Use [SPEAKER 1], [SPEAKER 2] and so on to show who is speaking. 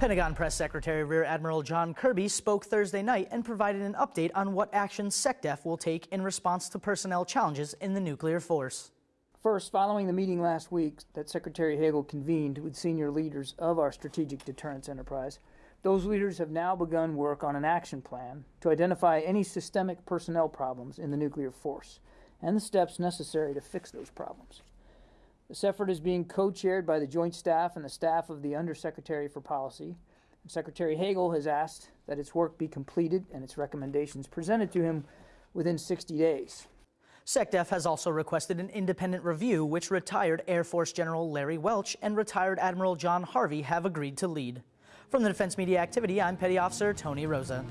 [SPEAKER 1] Pentagon Press Secretary Rear Admiral John Kirby spoke Thursday night and provided an update on what actions SecDef will take in response to personnel challenges in the nuclear force.
[SPEAKER 2] First, following the meeting last week that Secretary Hagel convened with senior leaders of our strategic deterrence enterprise, those leaders have now begun work on an action plan to identify any systemic personnel problems in the nuclear force and the steps necessary to fix those problems. This effort is being co chaired by the Joint Staff and the staff of the Undersecretary for Policy. Secretary Hagel has asked that its work be completed and its recommendations presented to him within 60 days.
[SPEAKER 1] SecDef has also requested an independent review, which retired Air Force General Larry Welch and retired Admiral John Harvey have agreed to lead. From the Defense Media Activity, I'm Petty Officer Tony Rosa.